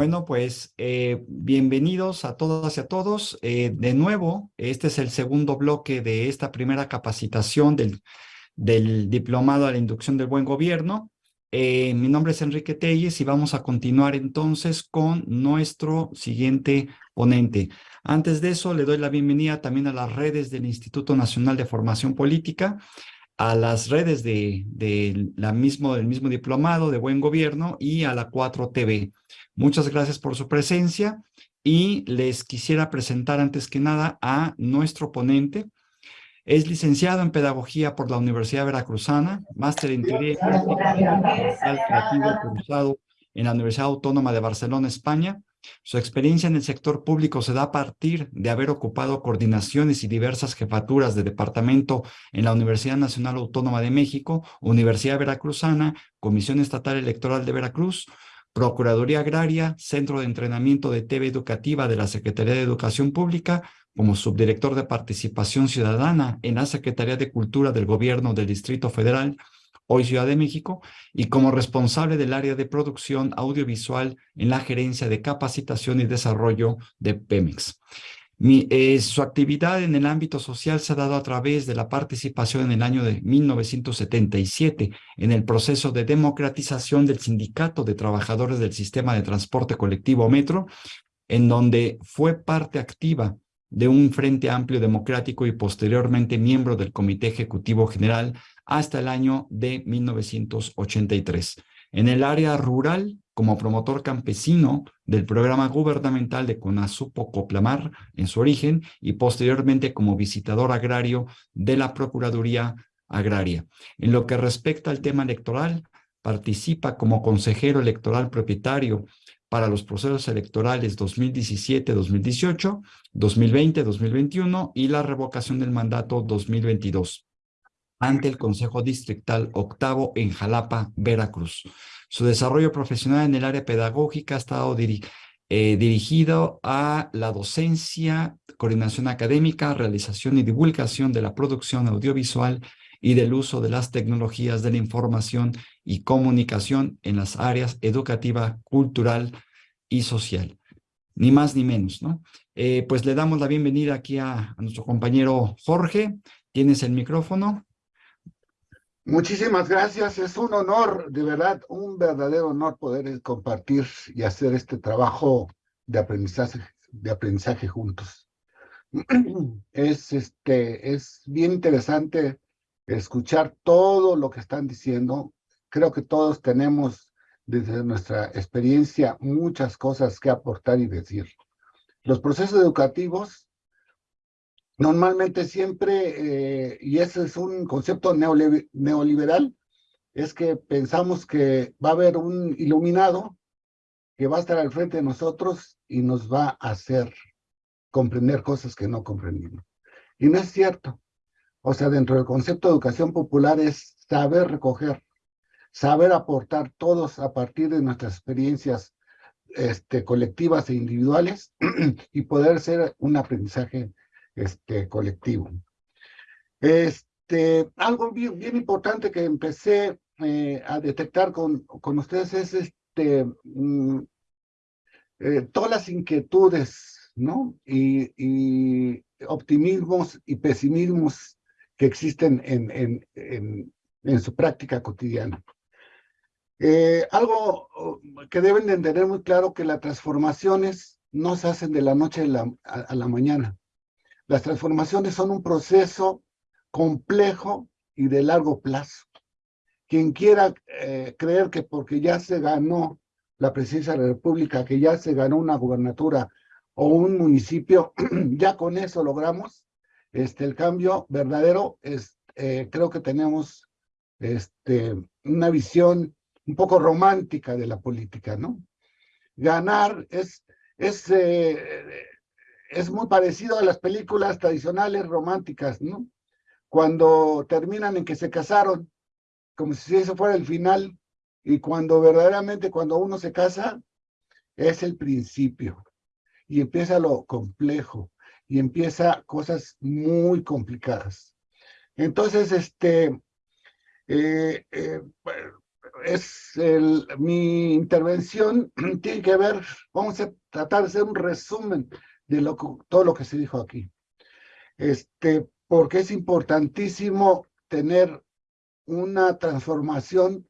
Bueno, pues eh, bienvenidos a todas y a todos. Eh, de nuevo, este es el segundo bloque de esta primera capacitación del, Diplomado a la Inducción del Buen Gobierno. Eh, mi nombre es Enrique Telles y vamos a continuar entonces con nuestro siguiente ponente. Antes de eso, le doy la bienvenida también a las redes del Instituto Nacional de Formación Política, a las redes de, la del mismo diplomado de Buen Gobierno y a la 4TV. Muchas gracias por su presencia y les quisiera presentar antes que nada a nuestro ponente. Es licenciado en Pedagogía por la Universidad Veracruzana, máster en Teoría Creativo cursado en la Universidad Autónoma de Barcelona, España. Su experiencia en el sector público se da a partir de haber ocupado coordinaciones y diversas jefaturas de departamento en la Universidad Nacional Autónoma de México, Universidad Veracruzana, Comisión Estatal Electoral de Veracruz, Procuraduría Agraria, Centro de Entrenamiento de TV Educativa de la Secretaría de Educación Pública, como subdirector de Participación Ciudadana en la Secretaría de Cultura del Gobierno del Distrito Federal, hoy Ciudad de México, y como responsable del área de producción audiovisual en la Gerencia de Capacitación y Desarrollo de Pemex. Eh, su actividad en el ámbito social se ha dado a través de la participación en el año de 1977 en el proceso de democratización del Sindicato de Trabajadores del Sistema de Transporte Colectivo Metro, en donde fue parte activa de un Frente Amplio Democrático y posteriormente miembro del Comité Ejecutivo General hasta el año de 1983. En el área rural, como promotor campesino del programa gubernamental de Conasupo Coplamar en su origen y posteriormente como visitador agrario de la Procuraduría Agraria. En lo que respecta al tema electoral, participa como consejero electoral propietario para los procesos electorales 2017-2018, 2020-2021 y la revocación del mandato 2022 ante el Consejo Distrital Octavo en Jalapa, Veracruz. Su desarrollo profesional en el área pedagógica ha estado eh, dirigido a la docencia, coordinación académica, realización y divulgación de la producción audiovisual y del uso de las tecnologías de la información y comunicación en las áreas educativa, cultural y social. Ni más ni menos, ¿no? Eh, pues le damos la bienvenida aquí a nuestro compañero Jorge. Tienes el micrófono. Muchísimas gracias, es un honor, de verdad, un verdadero honor poder compartir y hacer este trabajo de aprendizaje, juntos. Es, este, es bien interesante escuchar todo lo que están diciendo. Creo que todos tenemos desde nuestra experiencia muchas cosas que aportar y decir. Los procesos educativos Normalmente siempre, eh, y ese es un concepto neoliberal, es que pensamos que va a haber un iluminado que va a estar al frente de nosotros y nos va a hacer comprender cosas que no comprendimos. Y no es cierto. O sea, dentro del concepto de educación popular es saber recoger, saber aportar todos a partir de nuestras experiencias este, colectivas e individuales y poder ser un aprendizaje este, colectivo. Este, algo bien, importante que empecé eh, a detectar con, con ustedes es este, mm, eh, todas las inquietudes, ¿no? Y, optimismos y pesimismos que existen en, en, en, su práctica cotidiana. Eh, algo que deben de entender muy claro que las transformaciones no se hacen de la noche a la mañana. Las transformaciones son un proceso complejo y de largo plazo. Quien quiera eh, creer que porque ya se ganó la presidencia de la República, que ya se ganó una gubernatura o un municipio, ya con eso logramos este, el cambio verdadero, es, eh, creo que tenemos este, una visión un poco romántica de la política, ¿no? Ganar es, es eh, es muy parecido a las películas tradicionales románticas, ¿no? Cuando terminan en que se casaron, como si eso fuera el final, y cuando verdaderamente cuando uno se casa, es el principio, y empieza lo complejo, y empieza cosas muy complicadas. Entonces, este, eh, eh, es mi intervención tiene que ver, vamos a tratar de hacer un resumen de lo, todo lo que se dijo aquí. Este, porque es importantísimo tener una transformación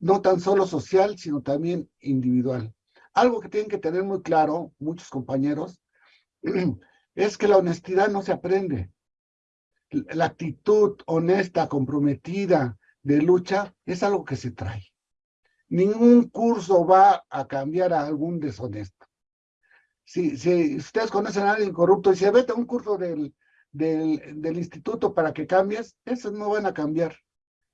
no tan solo social, sino también individual. Algo que tienen que tener muy claro muchos compañeros es que la honestidad no se aprende. La actitud honesta, comprometida, de lucha, es algo que se trae. Ningún curso va a cambiar a algún deshonesto. Si, ustedes conocen a alguien corrupto y se vete a un curso del, del, instituto para que cambies, esos no van a cambiar.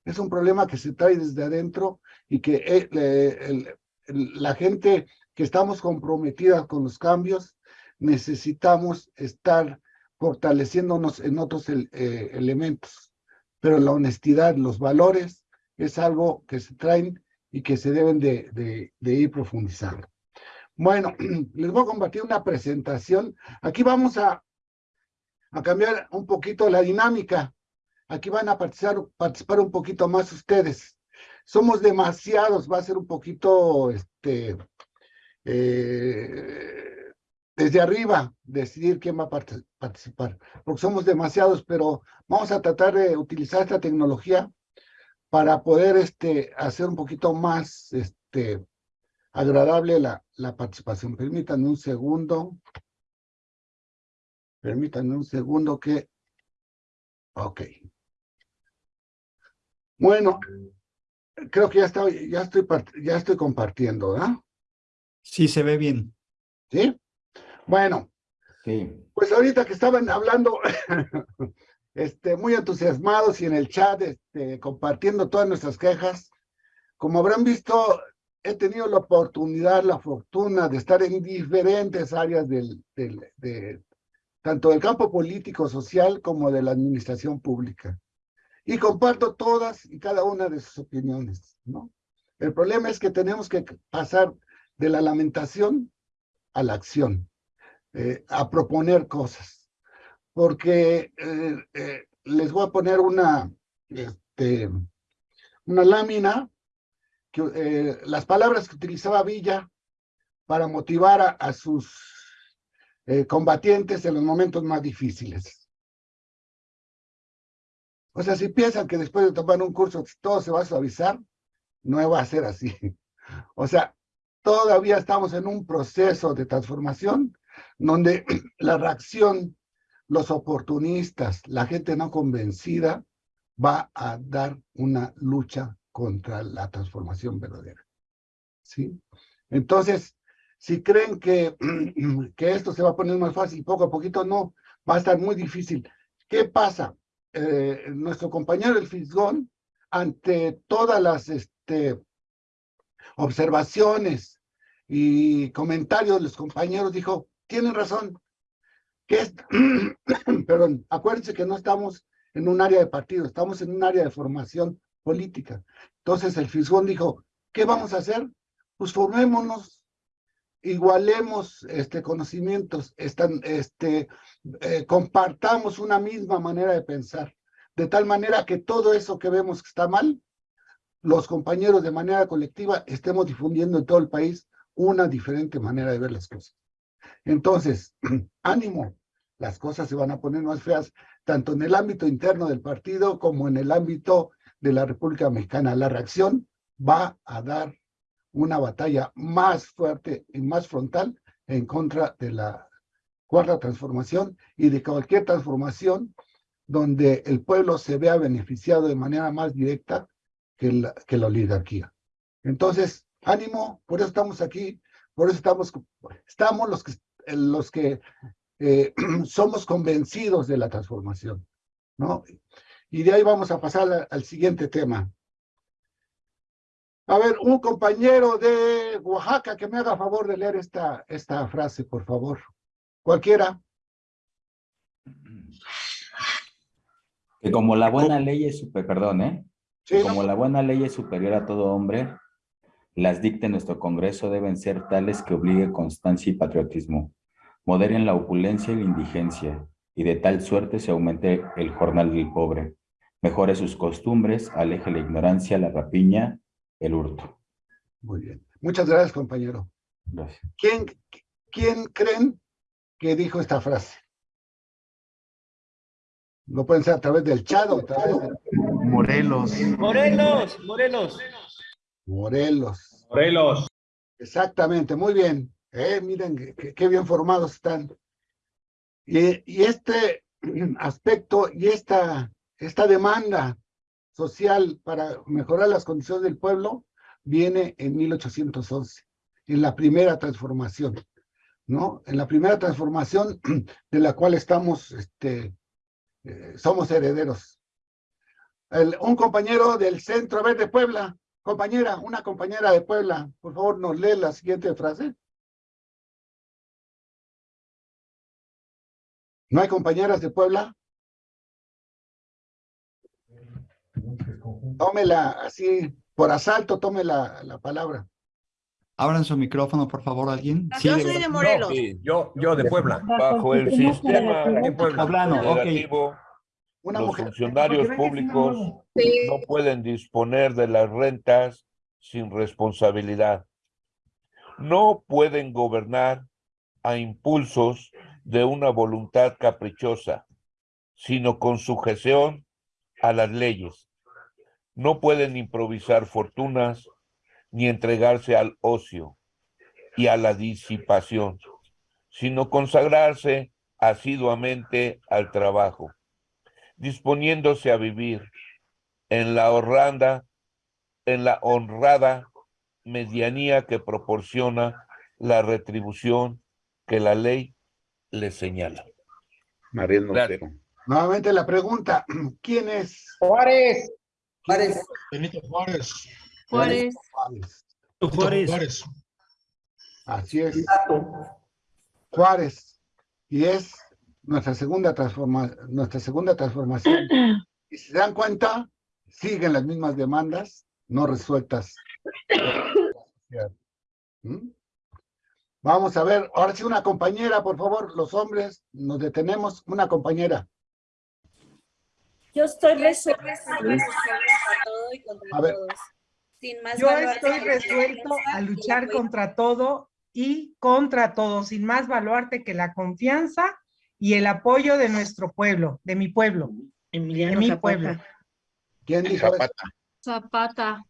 Es un problema que se trae desde adentro y que eh, la gente que estamos comprometidas con los cambios, necesitamos estar fortaleciéndonos en otros eh, elementos. Pero la honestidad, los valores, es algo que se traen y que se deben de, ir profundizando. Bueno, les voy a compartir una presentación. Aquí vamos a, cambiar un poquito la dinámica. Aquí van a participar, participar un poquito más ustedes. Somos demasiados, va a ser un poquito, este, eh, desde arriba, decidir quién va a participar, porque somos demasiados, pero vamos a tratar de utilizar esta tecnología para poder este, hacer un poquito más este, agradable la, la participación. Permítanme un segundo. Permítanme un segundo que... Ok. Bueno, creo que ya estoy, ya estoy, ya estoy compartiendo, ¿verdad? Sí, se ve bien. ¿Sí? Bueno. Sí. Pues ahorita que estaban hablando, este, muy entusiasmados y en el chat, este, compartiendo todas nuestras quejas, como habrán visto, he tenido la oportunidad, la fortuna de estar en diferentes áreas del, del, de, tanto del campo político, social, como de la administración pública. Y comparto todas y cada una de sus opiniones, ¿no? El problema es que tenemos que pasar de la lamentación a la acción, eh, a proponer cosas. Porque eh, eh, les voy a poner una, este, una lámina, que, las palabras que utilizaba Villa para motivar a, sus combatientes en los momentos más difíciles. O sea, si piensan que después de tomar un curso todo se va a suavizar, no va a ser así. O sea, todavía estamos en un proceso de transformación donde la reacción, los oportunistas, la gente no convencida, va a dar una lucha contra la transformación verdadera. ¿Sí? Entonces, si creen que, que esto se va a poner más fácil poco a poquito, no, va a estar muy difícil. ¿Qué pasa? Eh, nuestro compañero el Fisgón, ante todas las este, observaciones y comentarios de los compañeros, dijo, tienen razón, que es, perdón, acuérdense que no estamos en un área de partido, estamos en un área de formación política. Entonces el Fisgón dijo, ¿qué vamos a hacer? Pues formémonos, igualemos este, conocimientos, están, este, eh, compartamos una misma manera de pensar, de tal manera que todo eso que vemos que está mal, los compañeros de manera colectiva estemos difundiendo en todo el país una diferente manera de ver las cosas. Entonces, ánimo, las cosas se van a poner más feas, tanto en el ámbito interno del partido como en el ámbito de la República Mexicana. La reacción va a dar una batalla más fuerte y más frontal en contra de la cuarta transformación y de cualquier transformación donde el pueblo se vea beneficiado de manera más directa que la, oligarquía. Entonces, ánimo, por eso estamos aquí, por eso estamos, estamos los que, los que eh, somos convencidos de la transformación, ¿no? Y de ahí vamos a pasar al siguiente tema. A ver, un compañero de Oaxaca que me haga favor de leer esta, esta frase, por favor. Cualquiera. Que como la buena ley es super, perdón, ¿eh? como la buena ley es superior a todo hombre, las dicte nuestro Congreso deben ser tales que obligue constancia y patriotismo, moderen la opulencia y la indigencia, y de tal suerte se aumente el jornal del pobre, mejore sus costumbres, aleje la ignorancia, la rapiña el hurto. Muy bien. Muchas gracias, compañero. Gracias. ¿Quién, quién creen que dijo esta frase? Lo pueden ser a través del chat o a través de Morelos. Morelos, Morelos. Morelos. Morelos. Exactamente, muy bien. Eh, miren qué, bien formados están. Y, y este aspecto y esta, esta demanda social para mejorar las condiciones del pueblo viene en 1811, en la primera transformación, ¿no? En la primera transformación de la cual estamos, este, eh, somos herederos. Un compañero del Centro Verde Puebla, compañera, una compañera de Puebla, por favor nos lee la siguiente frase. ¿No hay compañeras de Puebla? Tómela así, por asalto, tome la, la palabra. Abran su micrófono, por favor, alguien. Sí, Yo de- soy de Morelos. Sí, yo, yo de Puebla. Bajo el sistema. Poblano, ok. federativo, Una los mujer. funcionarios públicos no pueden disponer de las rentas sin responsabilidad. No pueden gobernar a impulsos de una voluntad caprichosa, sino con sujeción a las leyes. No pueden improvisar fortunas ni entregarse al ocio y a la disipación, sino consagrarse asiduamente al trabajo, disponiéndose a vivir en la honrada, en la honrada medianía que proporciona la retribución que la ley le señala. Montero. Nuevamente la pregunta, ¿quién es? Juárez. Juárez. Benito Juárez. Juárez. Juárez. Juárez. Así es. Juárez. Y es nuestra segunda transforma, nuestra segunda transformación. Y si se dan cuenta, siguen las mismas demandas no resueltas. ¿Mm? Vamos a ver, ahora sí una compañera, por favor, los hombres, nos detenemos, una compañera. Yo estoy resuelta contra todo y contra A ver. todos. Sin más Yo valor estoy resuelto a luchar contra todo y contra todo, sin más baluarte que la confianza y el apoyo de nuestro pueblo, de mi pueblo, de mi pueblo. ¿Quién dijo eso? Zapata. Zapata.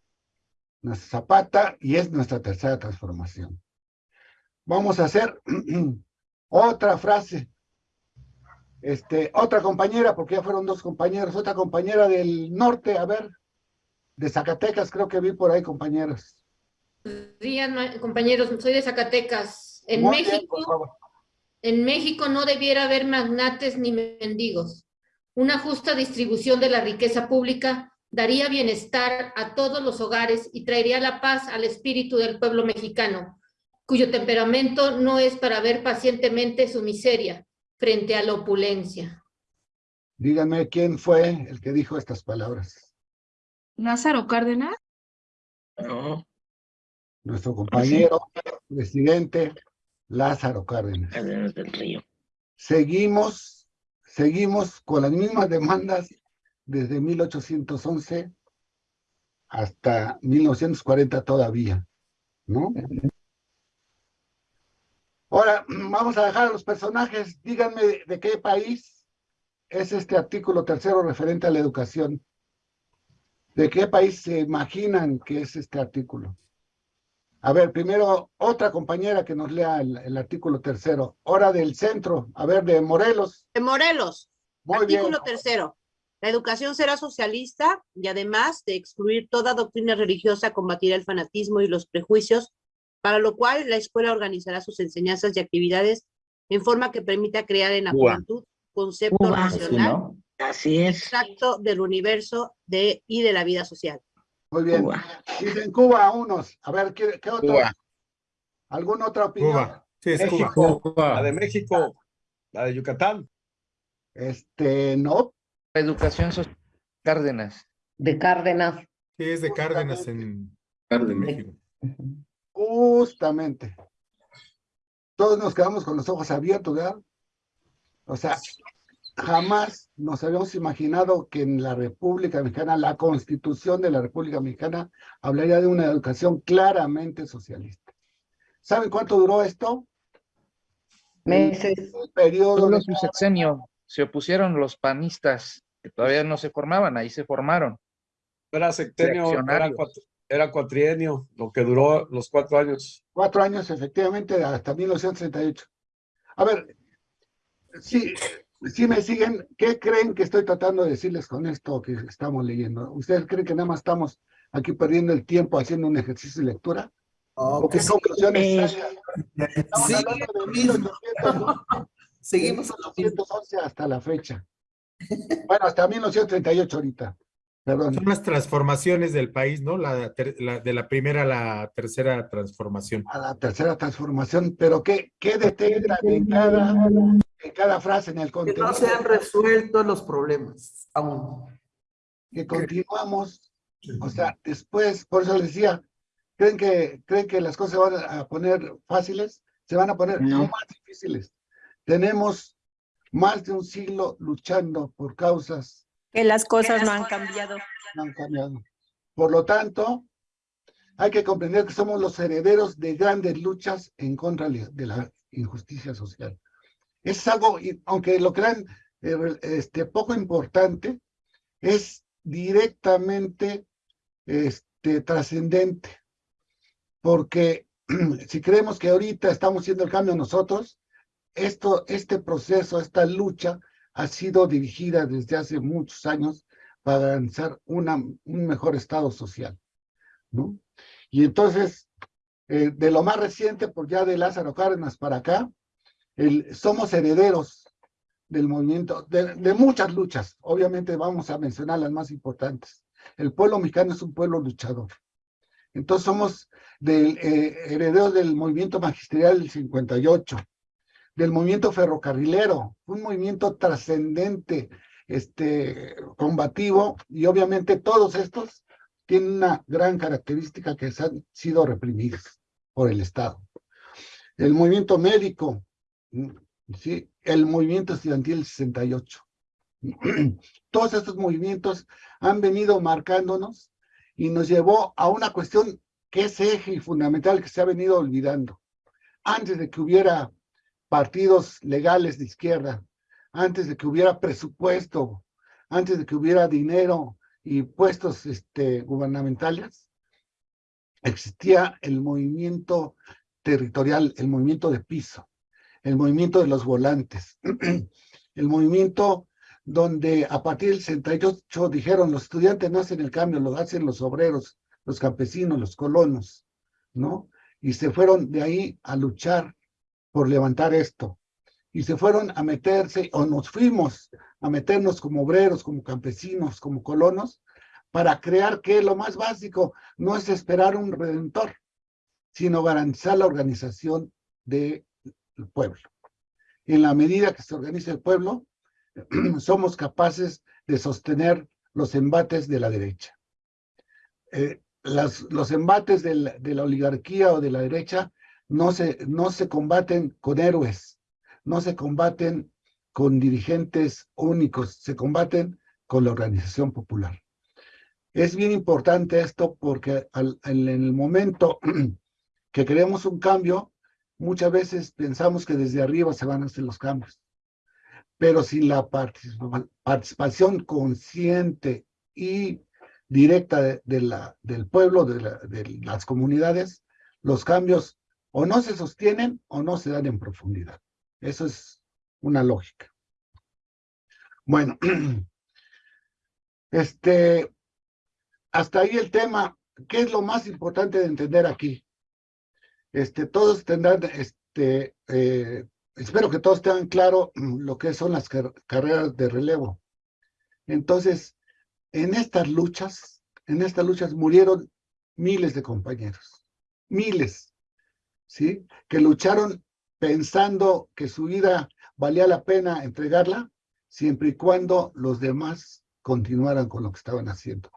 nuestra Zapata y es nuestra tercera transformación. Vamos a hacer otra frase. Este, otra compañera, porque ya fueron dos compañeros, otra compañera del norte, a ver, de Zacatecas, creo que vi por ahí compañeras. días, compañeros. Soy de Zacatecas. En Muy México, en México no debiera haber magnates ni mendigos. Una justa distribución de la riqueza pública daría bienestar a todos los hogares y traería la paz al espíritu del pueblo mexicano, cuyo temperamento no es para ver pacientemente su miseria frente a la opulencia. Díganme quién fue el que dijo estas palabras. Lázaro Cárdenas. No. Nuestro compañero, presidente Lázaro Cárdenas. Cárdenas del Río. Seguimos, seguimos con las mismas demandas desde 1811 hasta 1940 todavía, ¿no? Ahora, vamos a dejar a los personajes. Díganme de, de qué país es este artículo tercero referente a la educación. ¿De qué país se imaginan que es este artículo? A ver, primero, otra compañera que nos lea el, el artículo tercero. Hora del centro. A ver, de Morelos. De Morelos. Muy bien. Artículo tercero. La educación será socialista y además de excluir toda doctrina religiosa, combatirá el fanatismo y los prejuicios, para lo cual la escuela organizará sus enseñanzas y actividades en forma que permita crear en la Cuba. juventud concepto. Así es. exacto del universo de, y de la vida social. Muy bien. Cuba. Dicen Cuba a unos. A ver, ¿qué, qué otro? Cuba. ¿Alguna otra opinión? Cuba. Sí, es México. Cuba. La de México. La de Yucatán. Este, no. Educación social. Cárdenas. De Cárdenas. Sí, es de Cárdenas en en México. Justamente. Todos nos quedamos con los ojos abiertos, ¿verdad? O sea, jamás nos habíamos imaginado que en la República Mexicana, la Constitución de la República Mexicana, hablaría de una educación claramente socialista. ¿Saben cuánto duró esto? Meses. El periodo Solo de su sexenio. Se opusieron los panistas, que todavía no se formaban, ahí se formaron. Era sexenio, era, Reaccionarios. Era cuatrienio, lo que duró los cuatro años. cuatro años, efectivamente, hasta 1938. A ver, si, si me siguen, ¿qué creen que estoy tratando de decirles con esto que estamos leyendo? ¿Ustedes creen que nada más estamos aquí perdiendo el tiempo haciendo un ejercicio de lectura? ¿O qué conclusiones Eh? Estamos sí, hablando de lo mismo. 1800, Seguimos en lo mismo. 1911 hasta la fecha. Bueno, hasta 1938 ahorita. Perdón. Son las transformaciones del país, ¿no? La, ter- la- de la primera a la tercera transformación. a la tercera transformación, pero ¿qué, qué detectan en cada, en cada frase, en el Que contenido? no se han resuelto los problemas aún. que continuamos, o sea, después, por eso les decía, ¿creen que, creen que las cosas se van a poner fáciles? Se van a poner No. aún más difíciles. Tenemos más de un siglo luchando por causas Que las cosas no han cambiado. no han cambiado. Por lo tanto, hay que comprender que somos los herederos de grandes luchas en contra de la injusticia social. Es algo, aunque lo crean eh, este, poco importante, es directamente este, trascendente. Porque si creemos que ahorita estamos haciendo el cambio nosotros, esto, este proceso, esta lucha ha sido dirigida desde hace muchos años para avanzar una, un mejor estado social, ¿no? Y entonces, eh, de lo más reciente, por ya de Lázaro Cárdenas para acá, somos herederos del movimiento, de, de muchas luchas. Obviamente vamos a mencionar las más importantes. El pueblo mexicano es un pueblo luchador. Entonces somos del, eh, herederos del movimiento magisterial del 58, del movimiento ferrocarrilero, un movimiento trascendente, este, combativo, y obviamente todos estos tienen una gran característica que se han sido reprimidos por el Estado. El movimiento médico, ¿sí? el movimiento estudiantil del 68. Todos estos movimientos han venido marcándonos y nos llevó a una cuestión que es eje fundamental que se ha venido olvidando. Antes de que hubiera partidos legales de izquierda, antes de que hubiera presupuesto, antes de que hubiera dinero y puestos este, gubernamentales, existía el movimiento territorial, el movimiento de piso, el movimiento de los volantes, el movimiento donde a partir del 68 dijeron los estudiantes no hacen el cambio, lo hacen los obreros, los campesinos, los colonos, ¿no? Y se fueron de ahí a luchar por levantar esto. Y se fueron a meterse, o nos fuimos a meternos como obreros, como campesinos, como colonos, para crear que lo más básico no es esperar un redentor, sino garantizar la organización del pueblo. En la medida que se organiza el pueblo, somos capaces de sostener los embates de la derecha. Eh, las, los embates de la, de la, oligarquía o de la derecha no se, no se combaten con héroes, no se combaten con dirigentes únicos, se combaten con la organización popular. Es bien importante esto porque en el momento que queremos un cambio, muchas veces pensamos que desde arriba se van a hacer los cambios. Pero sin la participación consciente y directa de, la, del pueblo, de, de las comunidades, los cambios o no se sostienen o no se dan en profundidad. Eso es una lógica. Bueno, este, hasta ahí el tema. ¿Qué es lo más importante de entender aquí? Este, todos tendrán, este, eh, espero que todos tengan claro lo que son las car carreras de relevo. Entonces, en estas luchas, en estas luchas murieron miles de compañeros, miles, ¿sí? Que lucharon pensando que su vida valía la pena entregarla, siempre y cuando los demás continuaran con lo que estaban haciendo.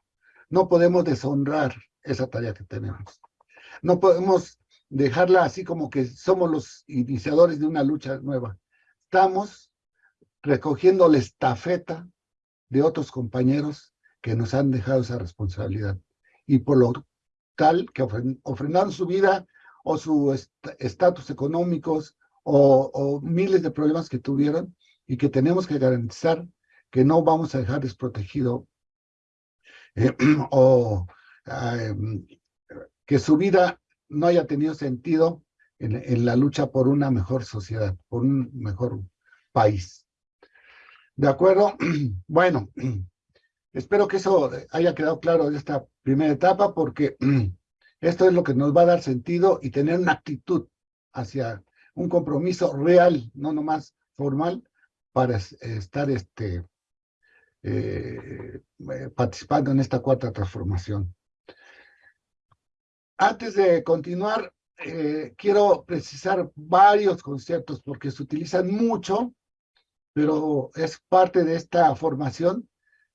No podemos deshonrar esa tarea que tenemos. No podemos dejarla así como que somos los iniciadores de una lucha nueva. Estamos recogiendo la estafeta de otros compañeros que nos han dejado esa responsabilidad. Y por lo tal que ofrendaron su vida o su estatus económicos o, miles de problemas que tuvieron y que tenemos que garantizar que no vamos a dejar desprotegido o eh, que su vida no haya tenido sentido en, en, la lucha por una mejor sociedad, por un mejor país. ¿De acuerdo? Bueno, espero que eso haya quedado claro de esta primera etapa porque esto es lo que nos va a dar sentido y tener una actitud hacia un compromiso real, no nomás formal, para estar este, eh, eh, participando en esta cuarta transformación. Antes de continuar, eh, quiero precisar varios conceptos porque se utilizan mucho, pero es parte de esta formación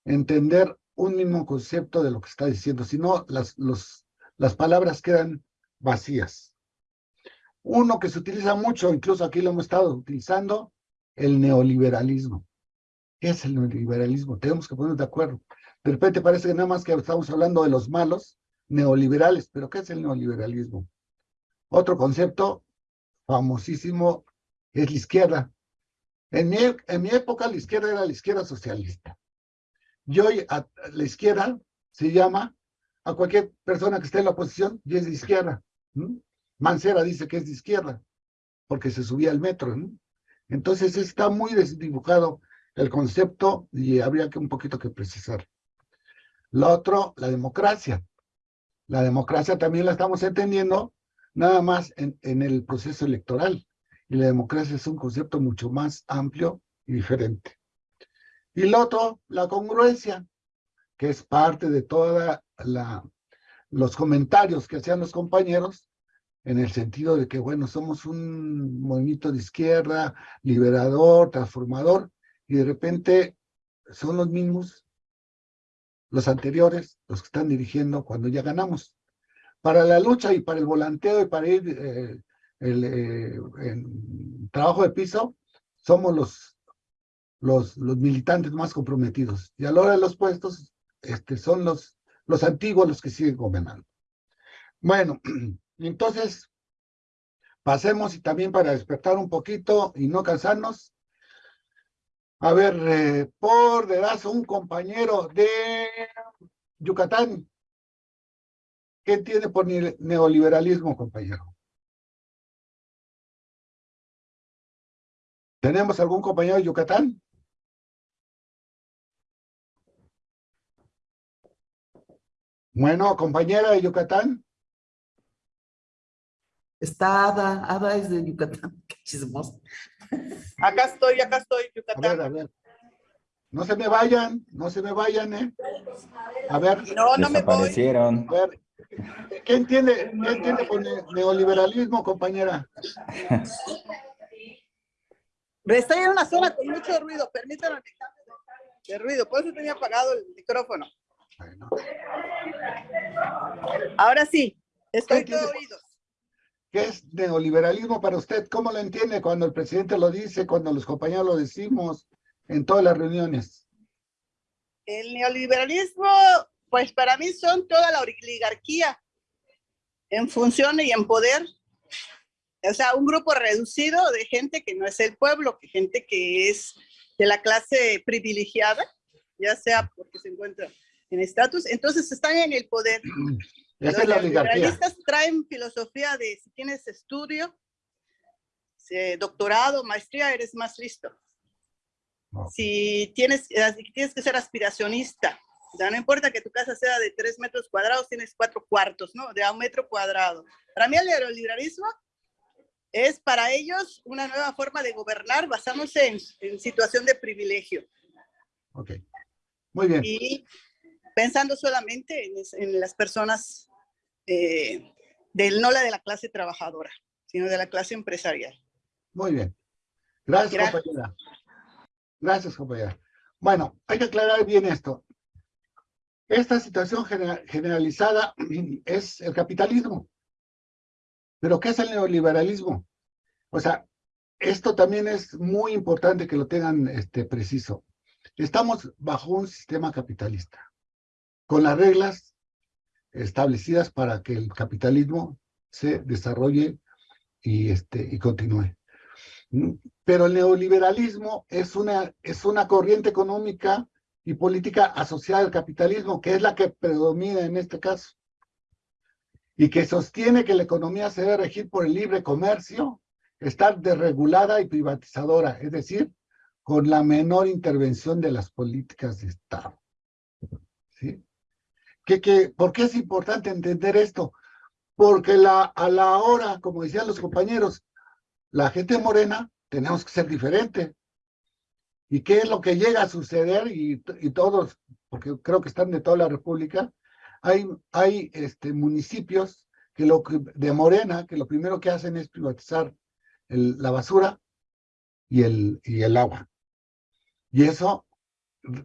entender un mismo concepto de lo que está diciendo, si no las, los, las palabras quedan vacías. Uno que se utiliza mucho, incluso aquí lo hemos estado utilizando, el neoliberalismo. ¿Qué es el neoliberalismo? Tenemos que ponernos de acuerdo. De repente parece que nada más que estamos hablando de los malos neoliberales, pero ¿qué es el neoliberalismo? Otro concepto famosísimo es la izquierda. En mi, en mi época la izquierda era la izquierda socialista. Y hoy la izquierda se llama a cualquier persona que esté en la oposición y es de izquierda. Mancera dice que es de izquierda, porque se subía al metro. Entonces está muy desdibujado el concepto y habría que un poquito que precisar. Lo otro, la democracia. La democracia también la estamos entendiendo nada más en, en el proceso electoral. Y la democracia es un concepto mucho más amplio y diferente. Y lo otro, la congruencia, que es parte de toda los comentarios que hacían los compañeros en el sentido de que, bueno, somos un movimiento de izquierda, liberador, transformador, y de repente son los mismos, los anteriores, los que están dirigiendo cuando ya ganamos. Para la lucha y para el volanteo y para ir eh, el, eh, trabajo de piso, somos los, los, los militantes más comprometidos. Y a la hora de los puestos, este, son los, los antiguos los que siguen gobernando. Bueno, entonces, pasemos y también para despertar un poquito y no cansarnos, a ver, eh, por dedazo, un compañero de Yucatán. ¿Qué tiene por neoliberalismo, compañero? ¿Tenemos algún compañero de Yucatán? Bueno, compañera de Yucatán. Está Ada, Ada es de Yucatán, qué chismoso. Acá estoy, acá estoy, Yucatán. A ver, a ver. No se me vayan, no se me vayan, ¿eh? A ver. No, no me voy. A ver, ¿qué entiende, qué entiende por neoliberalismo, compañera? Estoy en una zona con mucho ruido, permítanme de ruido, por eso tenía apagado el micrófono. Bueno. Ahora sí, estoy todo oídos. ¿Qué es neoliberalismo para usted? ¿Cómo lo entiende cuando el presidente lo dice, cuando los compañeros lo decimos en todas las reuniones? El neoliberalismo, pues para mí son toda la oligarquía en función y en poder. O sea, un grupo reducido de gente que no es el pueblo, que gente que es de la clase privilegiada, ya sea porque se encuentra en estatus, entonces están en el poder. Esa es la oligarquía. Los traen filosofía de si tienes estudio, doctorado, maestría, eres más listo. Si tienes, tienes que ser aspiracionista, ya no importa que tu casa sea de tres metros cuadrados, tienes cuatro cuartos, ¿no? De a un metro cuadrado. Para mí el neoliberalismo es para ellos una nueva forma de gobernar basándose en, en situación de privilegio. Ok, muy bien. Y pensando solamente en, en las personas, eh, del, no la de la clase trabajadora, sino de la clase empresarial. Muy bien. Gracias, Gracias. compañera. Gracias, compañera. Bueno, hay que aclarar bien esto. Esta situación generalizada es el capitalismo. ¿Pero qué es el neoliberalismo? O sea, esto también es muy importante que lo tengan este, preciso. Estamos bajo un sistema capitalista, con las reglas establecidas para que el capitalismo se desarrolle y, este, y continúe. Pero el neoliberalismo es una, es una corriente económica y política asociada al capitalismo, que es la que predomina en este caso, y que sostiene que la economía se debe regir por el libre comercio, estar desregulada y privatizadora, es decir, con la menor intervención de las políticas de Estado. ¿Sí? ¿Qué, por qué es importante entender esto? Porque la, a la hora, como decían los compañeros, la gente morena tenemos que ser diferente. ¿Y qué es lo que llega a suceder? Y, y todos, porque creo que están de toda la República, hay, hay este, municipios que lo, de Morena que lo primero que hacen es privatizar el, la basura y el, y el agua. Y eso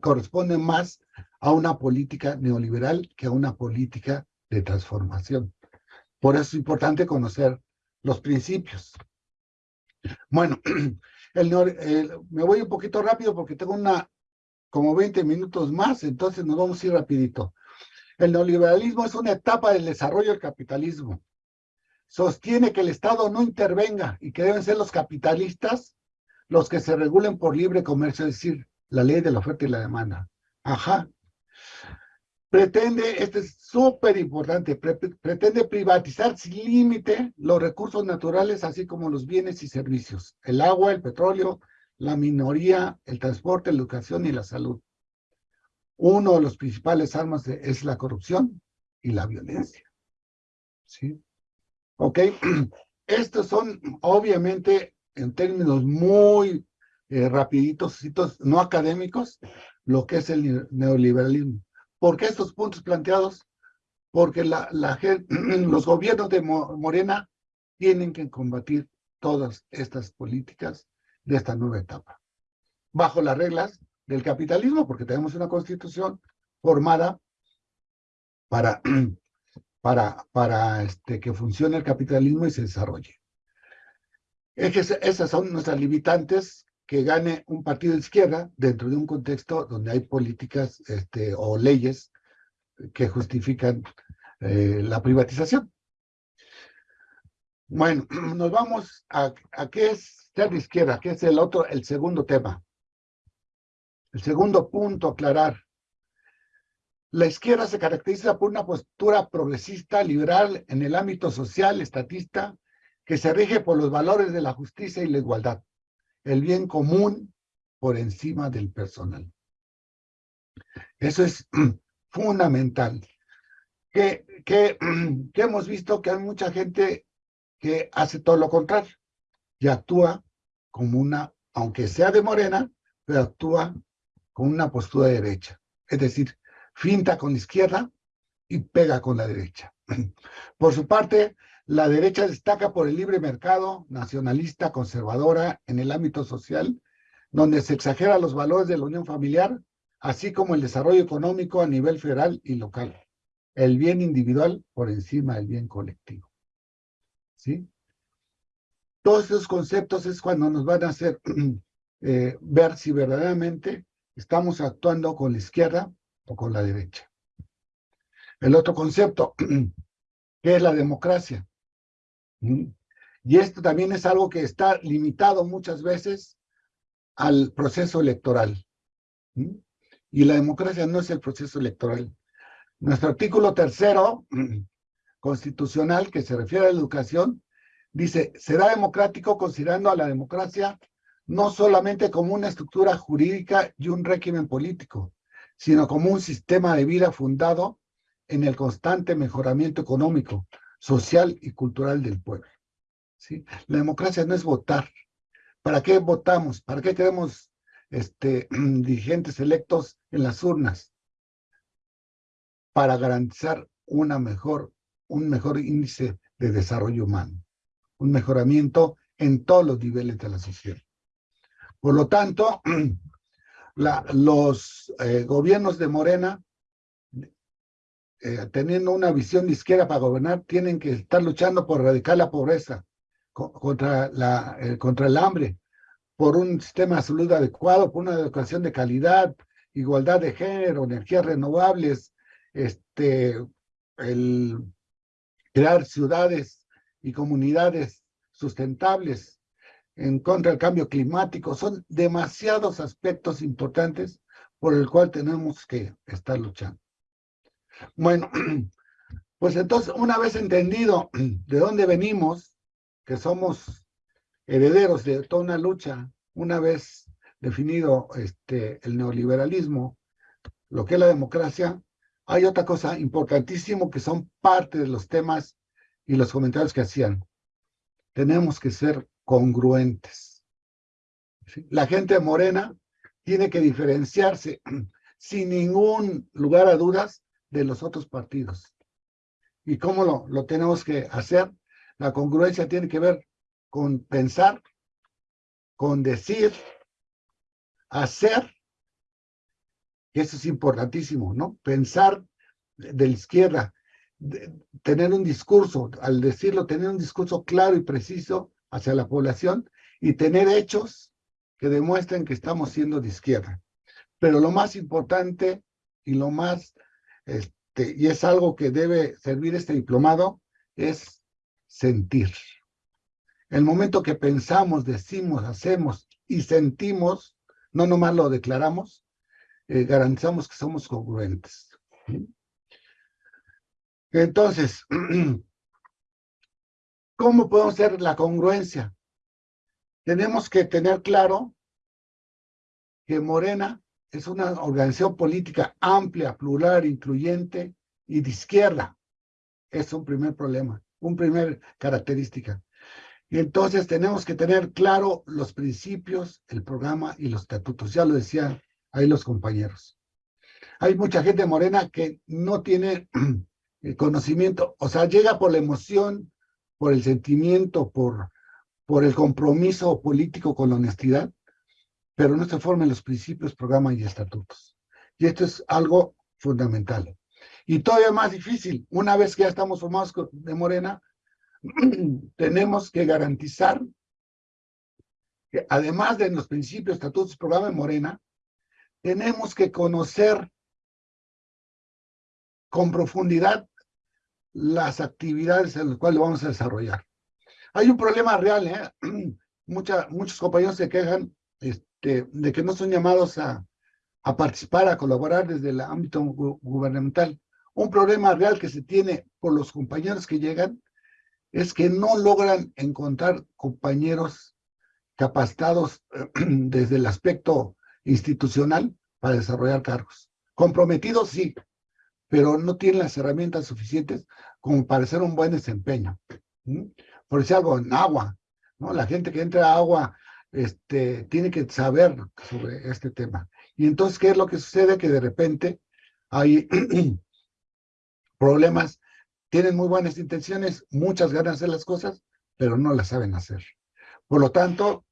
corresponde más a una política neoliberal que a una política de transformación. Por eso es importante conocer los principios. Bueno, el, me voy un poquito rápido porque tengo una como 20 minutos más, entonces nos vamos a ir rapidito. El neoliberalismo es una etapa del desarrollo del capitalismo. Sostiene que el Estado no intervenga y que deben ser los capitalistas los que se regulen por libre comercio, es decir, la ley de la oferta y la demanda. Ajá. Pretende, esto es súper importante, pretende privatizar sin límite los recursos naturales, así como los bienes y servicios, el agua, el petróleo, la minoría, el transporte, la educación y la salud. Uno de los principales armas es la corrupción y la violencia. ¿Sí? Ok, estos son obviamente en términos muy eh, rapiditos, no académicos, lo que es el neoliberalismo. ¿Por qué estos puntos planteados? Porque la, la, los gobiernos de Morena tienen que combatir todas estas políticas de esta nueva etapa, bajo las reglas del capitalismo, porque tenemos una constitución formada para, este, que funcione el capitalismo y se desarrolle. Esas son nuestras limitantes que gane un partido de izquierda dentro de un contexto donde hay políticas este, o leyes que justifican eh, la privatización. Bueno, nos vamos a, qué es ser de izquierda, que es el otro, el segundo tema. El segundo punto aclarar. La izquierda se caracteriza por una postura progresista, liberal en el ámbito social, estatista, que se rige por los valores de la justicia y la igualdad el bien común por encima del personal. Eso es fundamental. Que, que, que, hemos visto que hay mucha gente que hace todo lo contrario y actúa como una, aunque sea de morena, pero actúa con una postura de derecha. Es decir, finta con la izquierda y pega con la derecha. Por su parte, la derecha destaca por el libre mercado, nacionalista, conservadora en el ámbito social, donde se exagera los valores de la unión familiar, así como el desarrollo económico a nivel federal y local. El bien individual por encima del bien colectivo. ¿Sí? Todos esos conceptos es cuando nos van a hacer eh, ver si verdaderamente estamos actuando con la izquierda o con la derecha. El otro concepto, que es la democracia. Y esto también es algo que está limitado muchas veces al proceso electoral. Y la democracia no es el proceso electoral. Nuestro artículo tercero constitucional, que se refiere a la educación, dice, será democrático considerando a la democracia no solamente como una estructura jurídica y un régimen político, sino como un sistema de vida fundado en el constante mejoramiento económico, social y cultural del pueblo. ¿sí? La democracia no es votar. ¿Para qué votamos? ¿Para qué queremos este, dirigentes electos en las urnas? Para garantizar una mejor, un mejor índice de desarrollo humano, un mejoramiento en todos los niveles de la sociedad. Por lo tanto, los eh, gobiernos de Morena eh, teniendo una visión de izquierda para gobernar, tienen que estar luchando por erradicar la pobreza, eh, contra el hambre, por un sistema de salud adecuado, por una educación de calidad, igualdad de género, energías renovables, este, crear ciudades y comunidades sustentables en contra del cambio climático. Son demasiados aspectos importantes por el cual tenemos que estar luchando. Bueno, pues entonces, una vez entendido de dónde venimos, que somos herederos de toda una lucha, una vez definido este, el neoliberalismo, lo que es la democracia, hay otra cosa importantísima que son parte de los temas y los comentarios que hacían. Tenemos que ser congruentes. La gente morena tiene que diferenciarse sin ningún lugar a dudas de los otros partidos. ¿Y cómo lo, lo tenemos que hacer? La congruencia tiene que ver con pensar, con decir, hacer, que eso es importantísimo, ¿no? Pensar de la izquierda, tener un discurso, al decirlo, tener un discurso claro y preciso hacia la población y tener hechos que demuestren que estamos siendo de izquierda. Pero lo más importante y lo más, este, y es algo que debe servir este diplomado, es sentir. El momento que pensamos, decimos, hacemos y sentimos, no nomás lo declaramos, eh, garantizamos que somos congruentes. Entonces, ¿cómo podemos hacer la congruencia? Tenemos que tener claro que Morena es una organización política amplia, plural, incluyente y de izquierda. Es un primer problema, un primer característica. Y entonces tenemos que tener claro los principios, el programa y los estatutos. Ya lo decían ahí los compañeros. Hay mucha gente morena que no tiene el conocimiento, o sea, llega por la emoción, por el sentimiento, por, por el compromiso político con la honestidad, pero no se forman los principios, programas y estatutos. Y esto es algo fundamental. Y todavía más difícil, una vez que ya estamos formados de Morena, tenemos que garantizar que además de los principios, estatutos, programa de Morena, tenemos que conocer con profundidad las actividades en las cuales vamos a desarrollar. Hay un problema real, ¿eh? muchos compañeros se quejan de que no son llamados a, a participar, a colaborar desde el ámbito gubernamental. Un problema real que se tiene por los compañeros que llegan es que no logran encontrar compañeros capacitados desde el aspecto institucional para desarrollar cargos. Comprometidos sí, pero no tienen las herramientas suficientes como para hacer un buen desempeño. Por decir algo, en agua, ¿no? La gente que entra a agua este, tiene que saber sobre este tema. Y entonces, ¿qué es lo que sucede? Que de repente hay problemas, tienen muy buenas intenciones, muchas ganas de las cosas, pero no las saben hacer. Por lo tanto,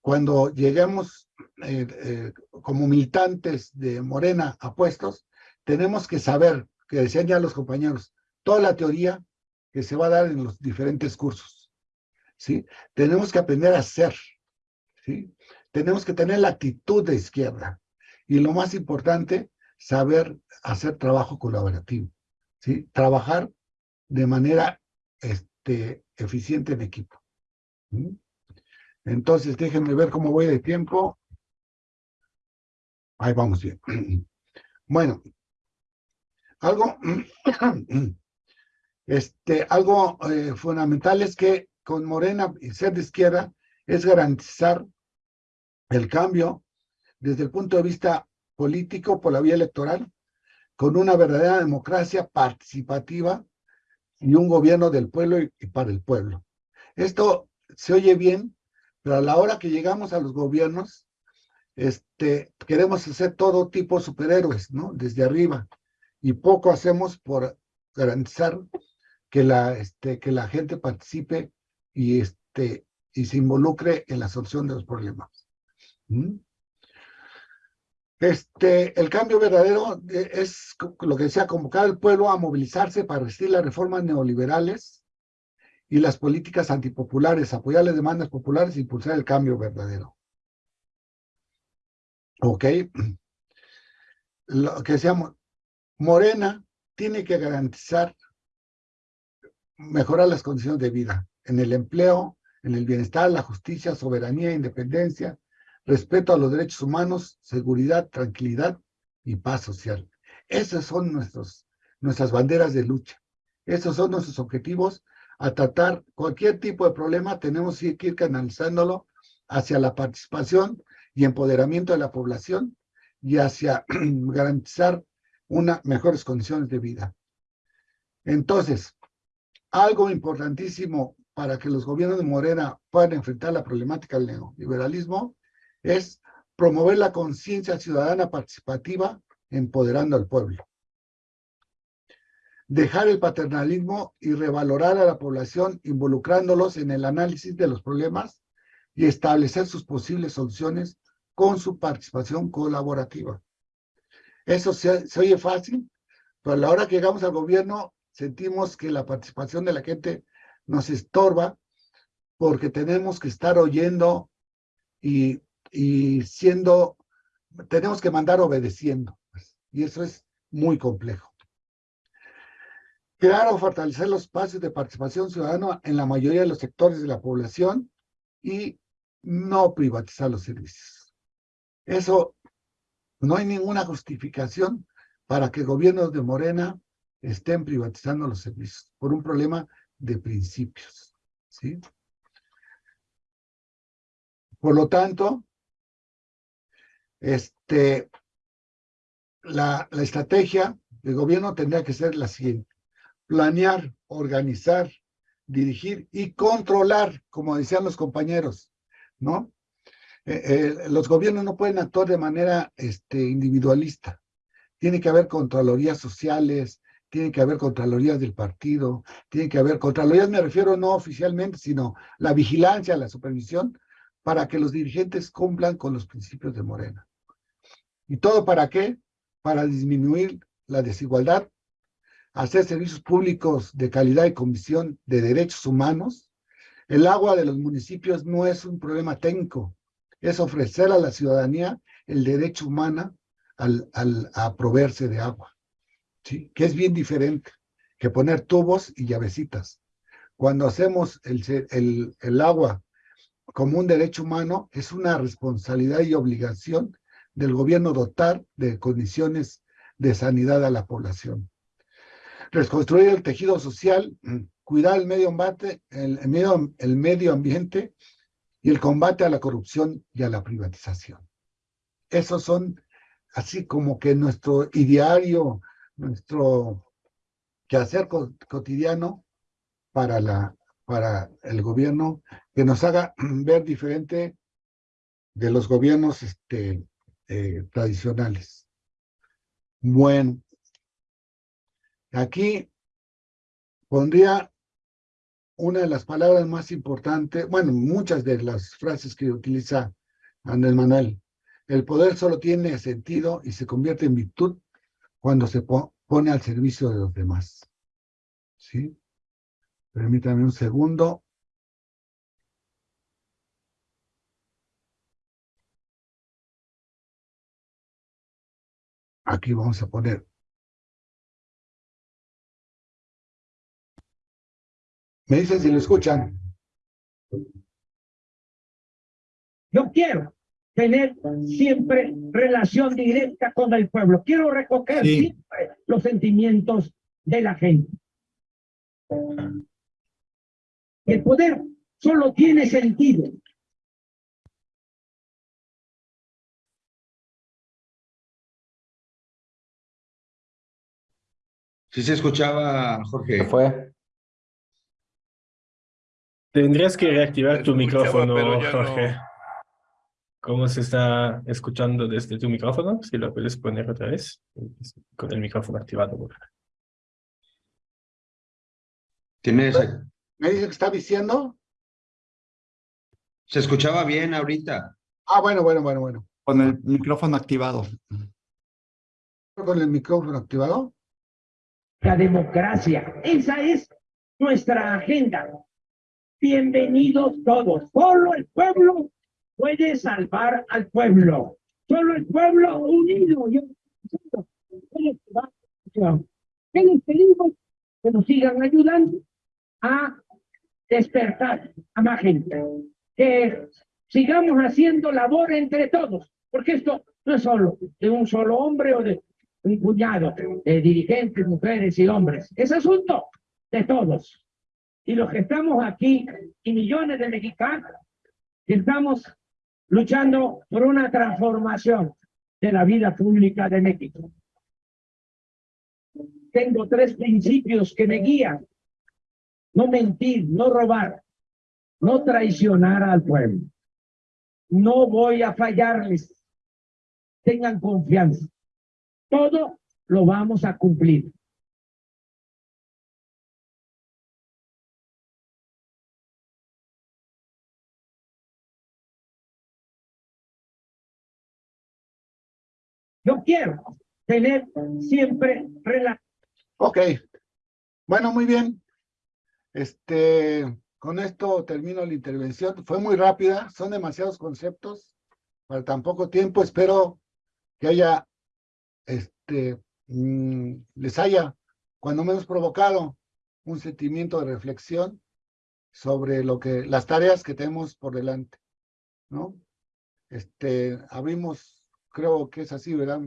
cuando lleguemos eh, eh, como militantes de Morena a puestos, tenemos que saber, que decían ya los compañeros, toda la teoría que se va a dar en los diferentes cursos. ¿Sí? Tenemos que aprender a hacer. ¿sí? Tenemos que tener la actitud de izquierda. Y lo más importante, saber hacer trabajo colaborativo. ¿sí? Trabajar de manera este, eficiente en equipo. Entonces, déjenme ver cómo voy de tiempo. Ahí vamos bien. Bueno, algo, este, algo eh, fundamental es que con Morena y ser de izquierda es garantizar el cambio desde el punto de vista político por la vía electoral, con una verdadera democracia participativa y un gobierno del pueblo y, para el pueblo. Esto se oye bien, pero a la hora que llegamos a los gobiernos, este, queremos hacer todo tipo de superhéroes, ¿no? Desde arriba y poco hacemos por garantizar que la, este, que la gente participe y, este, y se involucre en la solución de los problemas. ¿Mm? Este, el cambio verdadero es lo que decía, convocar al pueblo a movilizarse para resistir las reformas neoliberales y las políticas antipopulares, apoyar las demandas populares e impulsar el cambio verdadero. ¿Ok? Lo que decíamos, Morena tiene que garantizar mejorar las condiciones de vida en el empleo, en el bienestar, la justicia, soberanía, independencia, respeto a los derechos humanos, seguridad, tranquilidad y paz social. Esas son nuestros, nuestras banderas de lucha. Esos son nuestros objetivos a tratar cualquier tipo de problema. Tenemos que ir canalizándolo hacia la participación y empoderamiento de la población y hacia garantizar unas mejores condiciones de vida. Entonces, algo importantísimo para que los gobiernos de Morena puedan enfrentar la problemática del neoliberalismo es promover la conciencia ciudadana participativa empoderando al pueblo. Dejar el paternalismo y revalorar a la población involucrándolos en el análisis de los problemas y establecer sus posibles soluciones con su participación colaborativa. Eso se, se oye fácil, pero a la hora que llegamos al gobierno sentimos que la participación de la gente nos estorba porque tenemos que estar oyendo y, y siendo, tenemos que mandar obedeciendo. pues, y eso es muy complejo. Crear o fortalecer los espacios de participación ciudadana en la mayoría de los sectores de la población y no privatizar los servicios. Eso no hay ninguna justificación para que gobiernos de Morena estén privatizando los servicios por un problema de principios. ¿sí? Por lo tanto, este, la, la estrategia del gobierno tendría que ser la siguiente. Planear, organizar, dirigir y controlar, como decían los compañeros, ¿no? Eh, los gobiernos no pueden actuar de manera este, individualista. Tiene que haber contralorías sociales, tiene que haber contralorías del partido, tiene que haber contralorías, me refiero no oficialmente, sino la vigilancia, la supervisión, para que los dirigentes cumplan con los principios de Morena. ¿Y todo para qué? Para disminuir la desigualdad, hacer servicios públicos de calidad y comisión de derechos humanos. El agua de los municipios no es un problema técnico, es ofrecer a la ciudadanía el derecho humano al, al, a proveerse de agua. ¿Sí? que es bien diferente que poner tubos y llavecitas. Cuando hacemos el, el, el agua como un derecho humano, es una responsabilidad y obligación del gobierno dotar de condiciones de sanidad a la población. Reconstruir el tejido social, cuidar el medio ambiente, el, medio, el medio ambiente y el combate a la corrupción y a la privatización. Esos son así como que nuestro ideario nuestro quehacer cotidiano para, la, para el gobierno, que nos haga ver diferente de los gobiernos este, eh, tradicionales. Bueno, aquí pondría una de las palabras más importantes, bueno, muchas de las frases que utiliza Andrés Manuel. El poder solo tiene sentido y se convierte en virtud cuando se pone al servicio de los demás. ¿Sí? Permítame un segundo. Aquí vamos a poner. Me dicen si lo escuchan. Yo quiero tener siempre relación directa con el pueblo. Quiero recoger Sí. siempre los sentimientos de la gente. El poder solo tiene sentido Sí se escuchaba, Jorge. ¿Qué fue? Tendrías que reactivar tu micrófono, no. ¿Cómo se está escuchando desde tu micrófono? Si lo puedes poner otra vez, con el micrófono activado. por favor. ¿Tienes, ¿Me dice que está diciendo? se escuchaba bien ahorita. Ah, bueno, bueno, bueno, bueno. Con el micrófono activado. Con el micrófono activado. la democracia. Esa es nuestra agenda. bienvenidos todos. Solo el pueblo puede salvar al pueblo. Solo el pueblo unido. Yo, ¿Qué les pedimos? Que nos sigan ayudando a despertar a más gente. Que sigamos haciendo labor entre todos, porque esto no es solo de un solo hombre o de un puñado de dirigentes, mujeres y hombres. Es asunto de todos. Y los que estamos aquí, y millones de mexicanos, que estamos luchando por una transformación de la vida pública de México. Tengo tres principios que me guían. No mentir, no robar, no traicionar al pueblo. No voy a fallarles. Tengan confianza. Todo lo vamos a cumplir. Quiero tener siempre relación. Ok. Bueno, muy bien. Este, con esto termino la intervención. Fue muy rápida, son demasiados conceptos para tan poco tiempo. Espero que haya, este, mm, les haya, cuando menos provocado, un sentimiento de reflexión sobre lo que, las tareas que tenemos por delante, ¿no? Este, abrimos, creo que es así, ¿verdad?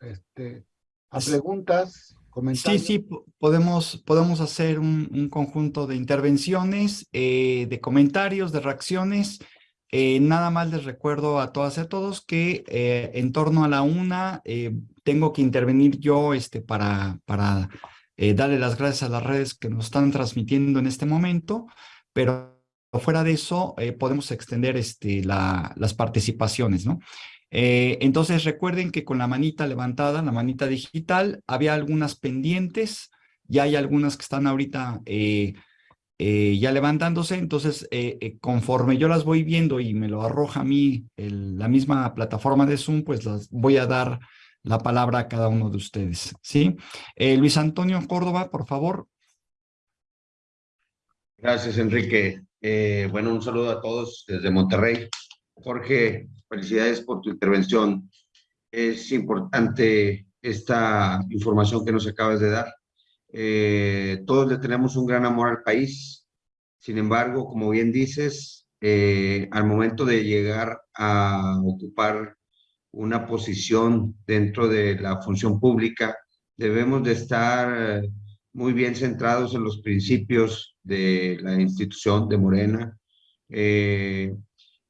Este, a preguntas, comentarios. Sí, sí, podemos, podemos hacer un, un conjunto de intervenciones, eh, de comentarios, de reacciones. Eh, nada más les recuerdo a todas y a todos que eh, en torno a la una tengo que intervenir yo este, para, para darle las gracias a las redes que nos están transmitiendo en este momento, pero fuera de eso podemos extender este, la, las participaciones, ¿no? Eh, entonces recuerden que con la manita levantada, la manita digital, había algunas pendientes, ya hay algunas que están ahorita eh, eh, ya levantándose, entonces conforme yo las voy viendo y me lo arroja a mí la misma plataforma de Zoom, pues las voy a dar la palabra a cada uno de ustedes, ¿sí? Luis Antonio Córdoba, por favor. Gracias, Enrique. bueno, un saludo a todos desde Monterrey. Jorge, felicidades por tu intervención. Es importante esta información que nos acabas de dar. Eh, todos le tenemos un gran amor al país. Sin embargo, como bien dices, eh, al momento de llegar a ocupar una posición dentro de la función pública, debemos de estar muy bien centrados en los principios de la institución de Morena. Eh,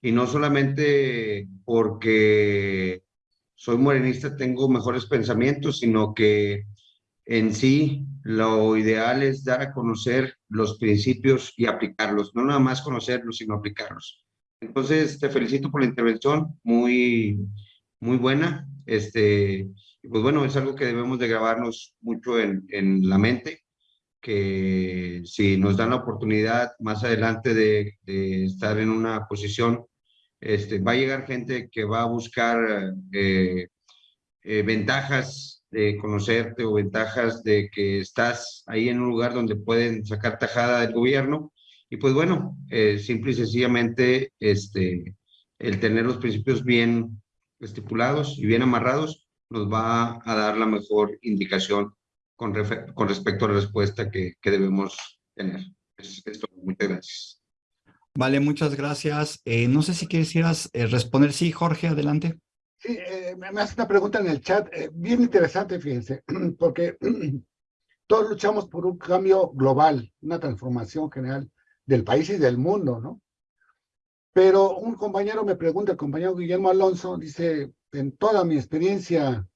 y no solamente porque soy morenista tengo mejores pensamientos, sino que en sí lo ideal es dar a conocer los principios y aplicarlos, no nada más conocerlos, sino aplicarlos. Entonces, te felicito por la intervención, muy, muy buena. Este, pues bueno, es algo que debemos de grabarnos mucho en, en la mente que si nos dan la oportunidad más adelante de, de estar en una posición este, va a llegar gente que va a buscar eh, eh, ventajas de conocerte o ventajas de que estás ahí en un lugar donde pueden sacar tajada del gobierno. Y pues bueno, eh, simple y sencillamente este, el tener los principios bien estipulados y bien amarrados nos va a dar la mejor indicación con, con respecto a la respuesta que, que debemos tener. Es, es todo. Muchas gracias. Vale, muchas gracias. Eh, no sé si quisieras eh, responder. Sí, Jorge, adelante. Sí, eh, me hace una pregunta en el chat, bien interesante, fíjense, porque todos luchamos por un cambio global, una transformación general del país y del mundo, ¿no? Pero un compañero me pregunta, el compañero Guillermo Alonso, dice, en toda mi experiencia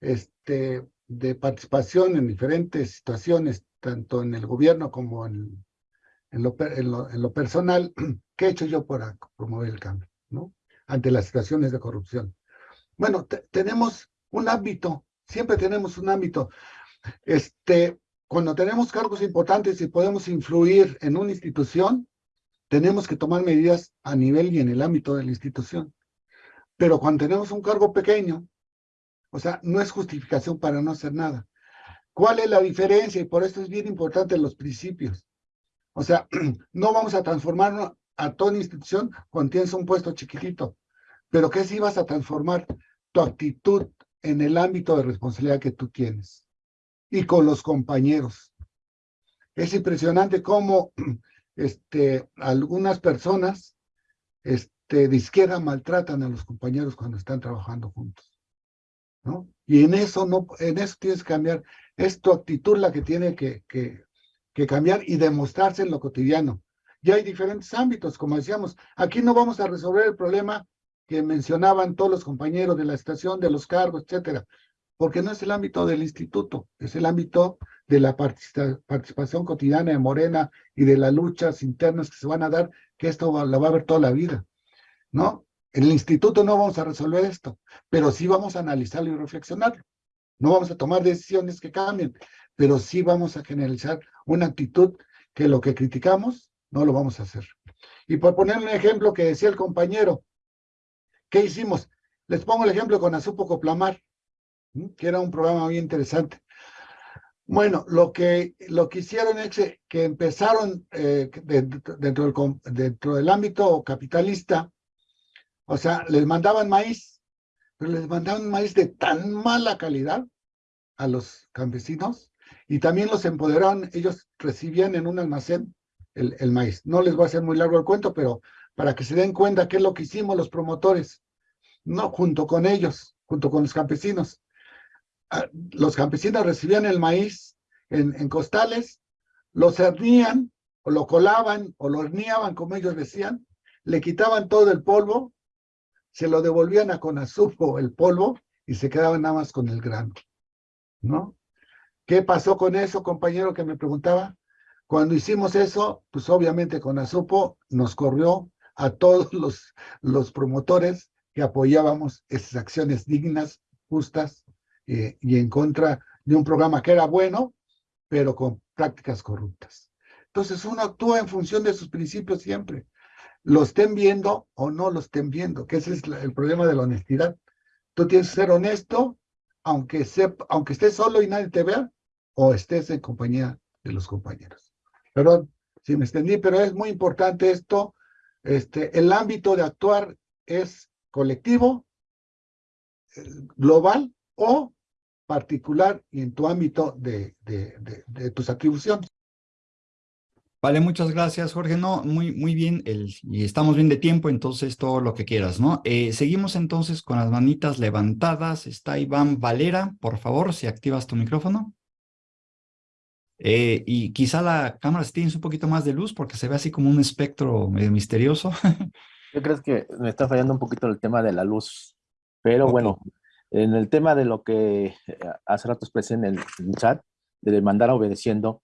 este, de participación en diferentes situaciones, tanto en el gobierno como en en lo, en lo, personal, ¿qué he hecho yo para promover el cambio? ¿no? Ante las situaciones de corrupción. Bueno, tenemos un ámbito, siempre tenemos un ámbito. Este, cuando tenemos cargos importantes y podemos influir en una institución, tenemos que tomar medidas a nivel y en el ámbito de la institución. Pero cuando tenemos un cargo pequeño, o sea, no es justificación para no hacer nada. ¿Cuál es la diferencia? Y por esto es bien importante los principios. O sea, no vamos a transformar a toda institución cuando tienes un puesto chiquitito, pero que si vas a transformar tu actitud en el ámbito de responsabilidad que tú tienes y con los compañeros. Es impresionante cómo este, algunas personas este, de izquierda maltratan a los compañeros cuando están trabajando juntos. ¿no? Y en eso, no, en eso tienes que cambiar. Es tu actitud la que tiene que, que cambiar y demostrarse en lo cotidiano. Ya hay diferentes ámbitos, como decíamos. Aquí no vamos a resolver el problema que mencionaban todos los compañeros de la estación, de los cargos, etcétera, porque no es el ámbito del instituto, es el ámbito de la participación cotidiana de Morena y de las luchas internas que se van a dar, que esto lo va a ver toda la vida, ¿no? En el instituto no vamos a resolver esto, pero sí vamos a analizarlo y reflexionarlo. No vamos a tomar decisiones que cambien, pero sí vamos a generalizar una actitud que lo que criticamos no lo vamos a hacer. Y por poner un ejemplo que decía el compañero, ¿qué hicimos? Les pongo el ejemplo con Azupo Coplamar, que era un programa muy interesante. Bueno, lo que, lo que hicieron es que empezaron eh, dentro, del, dentro del ámbito capitalista, o sea, les mandaban maíz, pero les mandaban maíz de tan mala calidad a los campesinos y también los empoderaron, ellos recibían en un almacén el, el maíz. No les voy a hacer muy largo el cuento, pero para que se den cuenta qué es lo que hicimos los promotores, no junto con ellos, junto con los campesinos los campesinos recibían el maíz en, costales, lo cernían, o lo colaban, o lo horneaban, como ellos decían, le quitaban todo el polvo, se lo devolvían a Conazupo el polvo, y se quedaban nada más con el grano, ¿no? ¿Qué pasó con eso, compañero, que me preguntaba? Cuando hicimos eso, pues obviamente Conazupo nos corrió a todos los, los promotores que apoyábamos esas acciones dignas, justas, eh, y en contra de un programa que era bueno, pero con prácticas corruptas. Entonces uno actúa en función de sus principios siempre. Lo estén viendo o no lo estén viendo, que ese es el problema de la honestidad. Tú tienes que ser honesto, aunque, aunque estés solo y nadie te vea, o estés en compañía de los compañeros. Perdón si me extendí, pero es muy importante esto. Este, el ámbito de actuar es colectivo, eh, global o particular y en tu ámbito de, de, tus atribuciones. Vale, muchas gracias, Jorge. No, muy, muy bien, el, y estamos bien de tiempo, entonces todo lo que quieras, ¿no? Eh, seguimos entonces con las manitas levantadas. Está Iván Valera, por favor, si activas tu micrófono. Eh, y quizá la cámara si tienes un poquito más de luz porque se ve así como un espectro medio misterioso. Yo creo que me está fallando un poquito el tema de la luz, pero bueno, en el tema de lo que eh, hace rato expresé en el, chat, de mandar obedeciendo,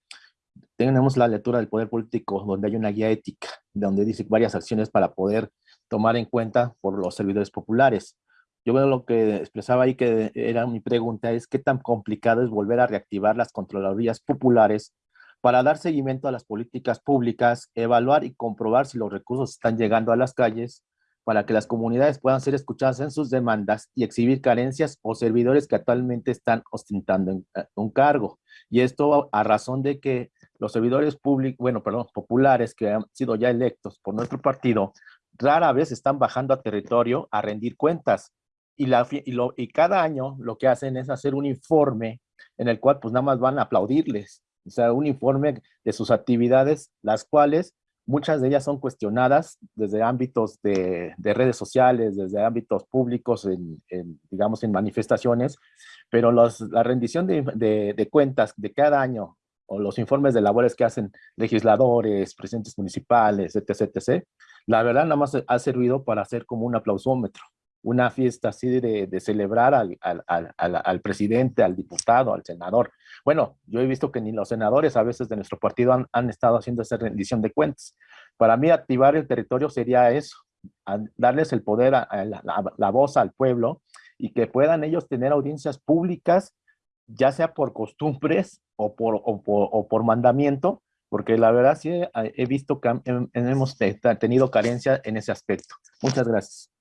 tenemos la lectura del poder político donde hay una guía ética, donde dice varias acciones para poder tomar en cuenta por los servidores populares. Yo veo lo que expresaba ahí que era mi pregunta es qué tan complicado es volver a reactivar las controladorías populares para dar seguimiento a las políticas públicas, evaluar y comprobar si los recursos están llegando a las calles para que las comunidades puedan ser escuchadas en sus demandas y exhibir carencias o servidores que actualmente están ostentando eh, un cargo. Y esto a razón de que los servidores públicos, bueno, perdón, populares que han sido ya electos por nuestro partido, rara vez están bajando a territorio a rendir cuentas. Y, cada año lo que hacen es hacer un informe en el cual pues nada más van a aplaudirles. O sea, un informe de sus actividades, las cuales Muchas de ellas son cuestionadas desde ámbitos de, redes sociales, desde ámbitos públicos, en, digamos, en manifestaciones, pero la rendición de, cuentas de cada año o los informes de labores que hacen legisladores, presidentes municipales, etc., etc., la verdad nada más ha servido para hacer como un aplausómetro una fiesta así de, celebrar al, al, presidente, al diputado, al senador. Bueno, yo he visto que ni los senadores a veces de nuestro partido han, estado haciendo esa rendición de cuentas. Para mí activar el territorio sería eso, darles el poder, a, la, voz al pueblo y que puedan ellos tener audiencias públicas, ya sea por costumbres o por, o por, mandamiento, porque la verdad sí he, visto que hemos tenido carencia en ese aspecto. Muchas gracias.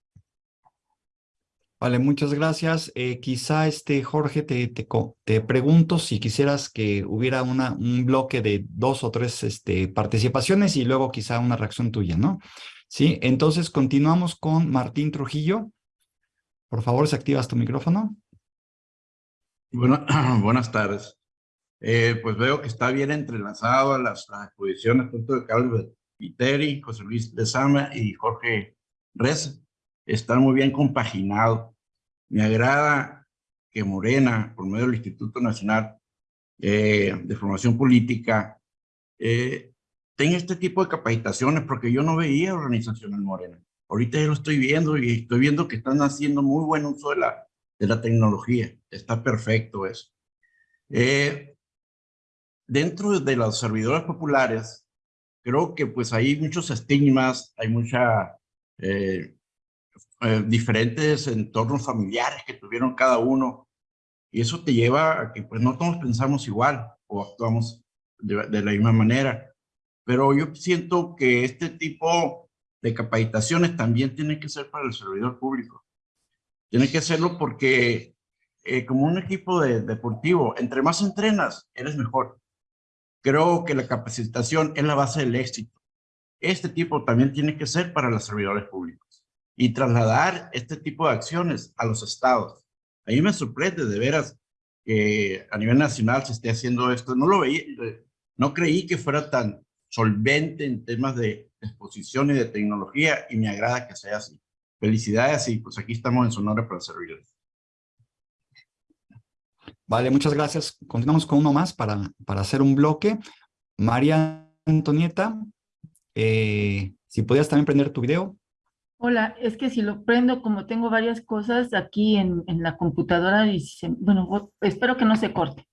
Vale, muchas gracias. Eh, quizá, este, Jorge, te, te, te, pregunto si quisieras que hubiera una, un bloque de dos o tres este, participaciones y luego quizá una reacción tuya, ¿no? Sí, entonces continuamos con Martín Trujillo. Por favor, si activas tu micrófono. Bueno, buenas tardes. Eh, pues veo que está bien entrelazado a las, exposiciones tanto de Carlos Viteri, José Luis Lezama y Jorge Reza. Están muy bien compaginados. Me agrada que Morena, por medio del Instituto Nacional eh, de Formación Política, eh, tenga este tipo de capacitaciones, porque yo no veía organización en Morena. Ahorita ya lo estoy viendo y estoy viendo que están haciendo muy buen uso de la, de la tecnología. Está perfecto eso. Eh, dentro de los servidores populares, creo que pues hay muchos estigmas, hay mucha eh, diferentes entornos familiares que tuvieron cada uno. Y eso te lleva a que pues no todos pensamos igual o actuamos de, de la misma manera. Pero yo siento que este tipo de capacitaciones también tiene que ser para el servidor público. Tiene que serlo porque eh, como un equipo de, deportivo, entre más entrenas, eres mejor. Creo que la capacitación es la base del éxito. Este tipo también tiene que ser para los servidores públicos y trasladar este tipo de acciones a los estados. A mí me sorprende de veras que a nivel nacional se esté haciendo esto. No lo veía, no creí que fuera tan solvente en temas de exposición y de tecnología y me agrada que sea así. Felicidades y pues aquí estamos en Sonora para servirles. Vale, muchas gracias. Continuamos con uno más para, para hacer un bloque. María Antonieta, eh, si podías también prender tu video. Hola, es que si lo prendo, como tengo varias cosas aquí en, la computadora, y bueno, espero que no se corte.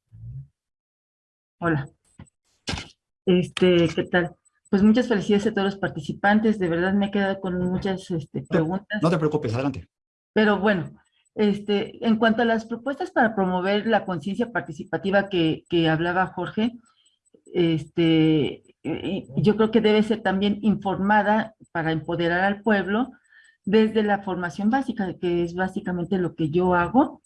Hola. Este, ¿qué tal? Pues muchas felicidades a todos los participantes, de verdad me he quedado con muchas este, preguntas. No te preocupes, adelante. Pero bueno, este, en cuanto a las propuestas para promover la conciencia participativa que, que hablaba Jorge, este, yo creo que debe ser también informada para empoderar al pueblo desde la formación básica, que es básicamente lo que yo hago.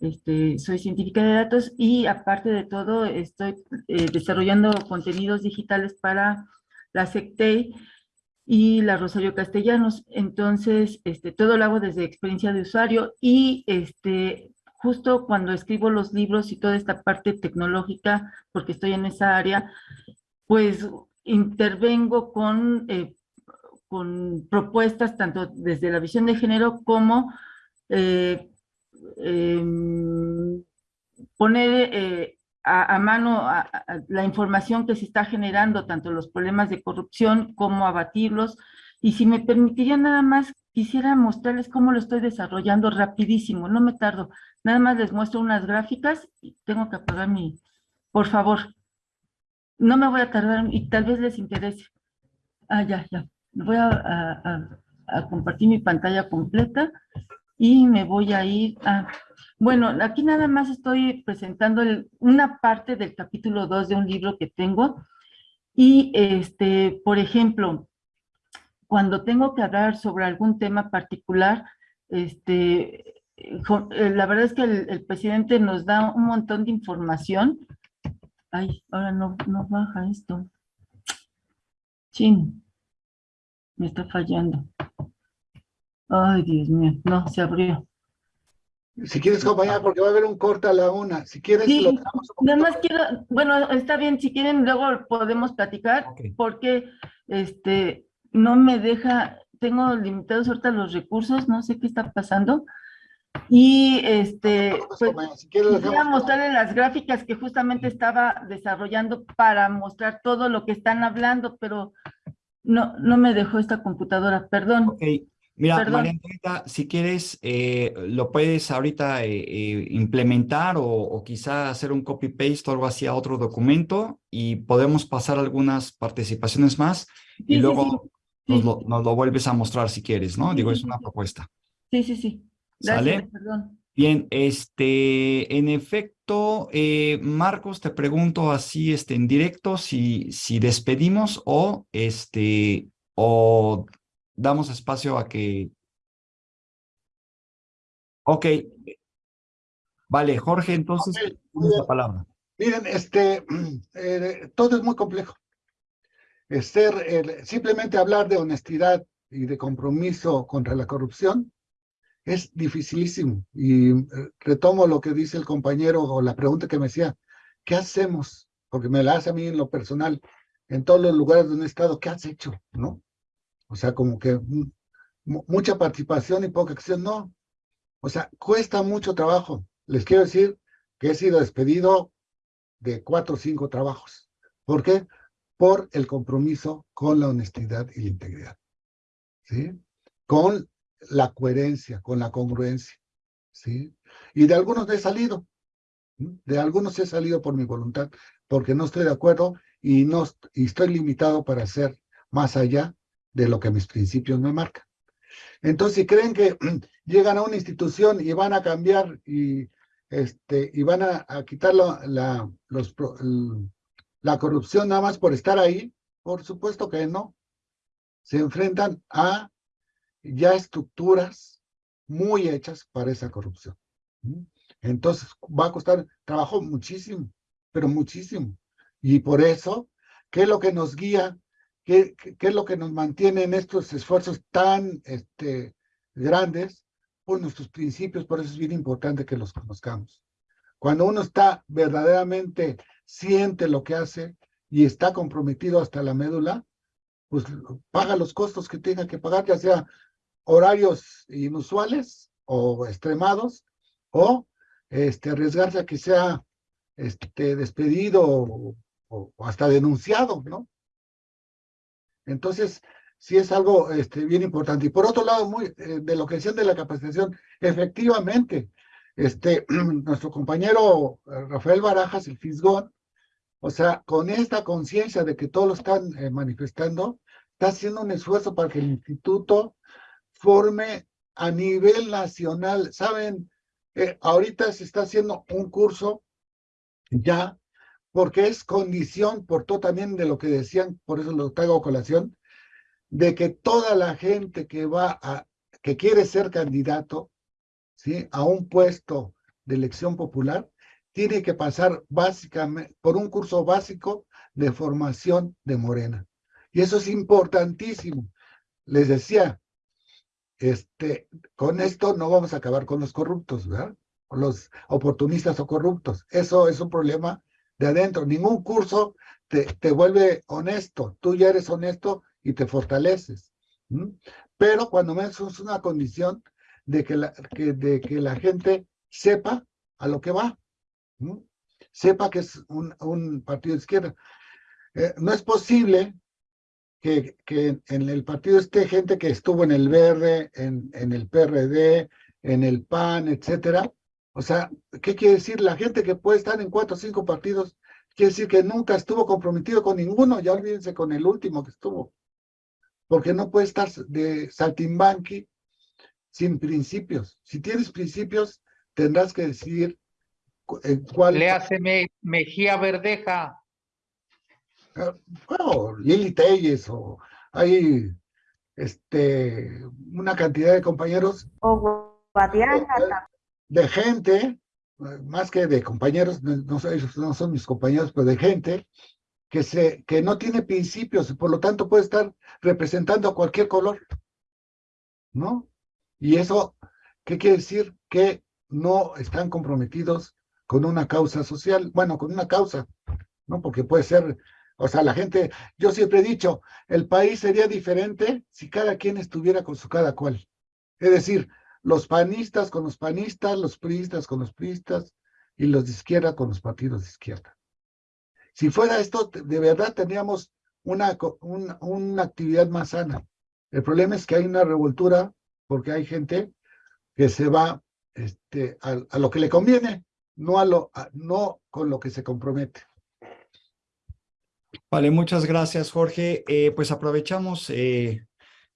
Este, soy científica de datos y aparte de todo estoy eh, desarrollando contenidos digitales para la SECTEI y la Rosario Castellanos. Entonces, este, todo lo hago desde experiencia de usuario y este, justo cuando escribo los libros y toda esta parte tecnológica, porque estoy en esa área, pues intervengo con eh, con propuestas tanto desde la visión de género como eh, em, poner eh, a, mano la información que se está generando, tanto los problemas de corrupción como abatirlos. Y si me permitiría nada más, quisiera mostrarles cómo lo estoy desarrollando rapidísimo, no me tardo. Nada más les muestro unas gráficas y tengo que apagar mi... Por favor, no me voy a tardar y tal vez les interese. Ah, ya, ya voy a, compartir mi pantalla completa y me voy a ir a... Bueno, aquí nada más estoy presentando una parte del capítulo 2 de un libro que tengo y, este, por ejemplo, cuando tengo que hablar sobre algún tema particular, este, eh, la verdad es que el, presidente nos da un montón de información. Ay, ahora no, no baja esto. Sí. Me está fallando. Ay, Dios mío. No, se abrió. Si quieres acompañar, porque va a haber un corte a la una. Si quieres, sí, nada más quiero, bueno, está bien, si quieren, luego podemos platicar, porque este no me deja, tengo limitados ahorita los recursos, no sé qué está pasando. Y este, pues, voy a mostrarle las gráficas que justamente estaba desarrollando para mostrar todo lo que están hablando, pero no, no me dejó esta computadora, perdón. Ok, mira, María si quieres, eh, lo puedes ahorita eh, eh, implementar o, o, quizá hacer un copy-paste o algo así a otro documento y podemos pasar algunas participaciones más y luego Nos, lo, nos, lo, vuelves a mostrar si quieres, ¿no? Digo, es una propuesta. Sí, sí, sí. Gracias, Perdón. Bien, este, en efecto, eh, Marcos, te pregunto así, este, en directo, si, si despedimos o, este, o damos espacio a que Ok. Vale, Jorge, entonces, Ok, tienes la palabra. Miren, este, eh, todo es muy complejo. Es ser, eh, simplemente hablar de honestidad y de compromiso contra la corrupción es dificilísimo. Y eh, retomo lo que dice el compañero o la pregunta que me decía, ¿qué hacemos? Porque me la hace a mí en lo personal, en todos los lugares donde he estado, ¿qué has hecho? ¿No? O sea, como que mucha participación y poca acción, no. O sea, cuesta mucho trabajo. Les quiero decir que he sido despedido de cuatro o cinco trabajos. ¿Por qué? Por el compromiso con la honestidad y la integridad. ¿Sí? Con la coherencia, con la congruencia. ¿Sí? Y de algunos he salido. De algunos he salido por mi voluntad, porque no estoy de acuerdo y, no, y estoy limitado para hacer más allá de lo que mis principios me marcan. Entonces, si creen que llegan a una institución y van a cambiar y, este, y van a, quitar la, los, la corrupción nada más por estar ahí, por supuesto que no. Se enfrentan a ya estructuras muy hechas para esa corrupción. Entonces, va a costar trabajo muchísimo, pero muchísimo. Y por eso, ¿qué es lo que nos guía ¿Qué, ¿Qué, es lo que nos mantiene en estos esfuerzos tan este, grandes? Por nuestros principios, por eso es bien importante que los conozcamos. Cuando uno está verdaderamente, siente lo que hace y está comprometido hasta la médula, pues paga los costos que tenga que pagar, ya sea horarios inusuales o extremados, o este, arriesgarse a que sea este, despedido o, hasta denunciado, ¿no? Entonces, sí es algo este, bien importante. Y por otro lado, muy, eh, de lo que decían de la capacitación, efectivamente, este, nuestro compañero eh, Rafael Barajas, el Fisgón, o sea, con esta conciencia de que todos lo están eh, manifestando, está haciendo un esfuerzo para que el instituto forme a nivel nacional. Saben, ahorita se está haciendo un curso ya porque es condición, por todo también de lo que decían, por eso lo traigo a colación, de que toda la gente que va a, que quiere ser candidato, ¿sí? A un puesto de elección popular, tiene que pasar básicamente por un curso básico de formación de Morena. Y eso es importantísimo. Les decía, este, con esto no vamos a acabar con los corruptos, ¿verdad? los oportunistas o corruptos. Eso es un problema de adentro. Ningún curso te, te vuelve honesto. Tú ya eres honesto y te fortaleces. Pero cuando menos es una condición de que, la, que, de que la gente sepa a lo que va. Sepa que es un, partido de izquierda. Eh, no es posible que, en el partido esté gente que estuvo en el Verde, en, en el PRD, en el PAN, etcétera, o sea, ¿qué quiere decir? La gente que puede estar en cuatro o cinco partidos, quiere decir que nunca estuvo comprometido con ninguno, ya olvídense con el último que estuvo. Porque no puede estar de saltimbanqui sin principios. Si tienes principios, tendrás que decidir en cuál... Le hace Mejía Verdeja. Bueno, Lili Telles, o hay este, una cantidad de compañeros. O Guadiana de gente, más que de compañeros, no, no son mis compañeros, pero de gente que, se, que no tiene principios y por lo tanto puede estar representando a cualquier color, ¿no? Y eso, ¿qué quiere decir? Que no están comprometidos con una causa social, bueno, con una causa, ¿no? Porque puede ser, o sea, la gente, yo siempre he dicho, el país sería diferente si cada quien estuviera con su cada cual. Es decir, los panistas con los panistas, los priistas con los priistas y los de izquierda con los partidos de izquierda. Si fuera esto, de verdad tendríamos una, actividad más sana. El problema es que hay una revoltura porque hay gente que se va este, a, lo que le conviene, no, a lo, no con lo que se compromete. Vale, muchas gracias, Jorge. Eh, pues aprovechamos eh,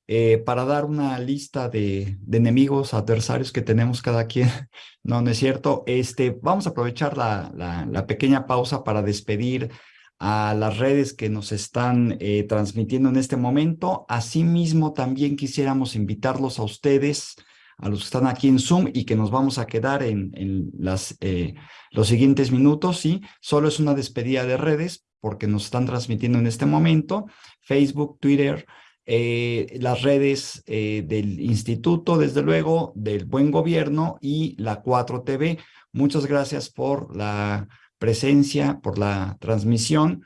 eh, para dar una lista de, enemigos, adversarios que tenemos cada quien. No, no es cierto. Este, vamos a aprovechar la, la, pequeña pausa para despedir a las redes que nos están transmitiendo en este momento. Asimismo, también quisiéramos invitarlos a ustedes a los que están aquí en Zoom y que nos vamos a quedar en, en las, los siguientes minutos, ¿sí? Solo es una despedida de redes porque nos están transmitiendo en este momento, Facebook, Twitter, eh, las redes eh, del instituto, desde luego, del buen gobierno y la 4TV. Muchas gracias por la presencia, por la transmisión